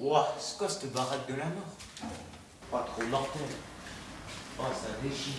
Ouah, c'est quoi cette baraque de la mort? Pas trop mortel. Oh, ça déchire.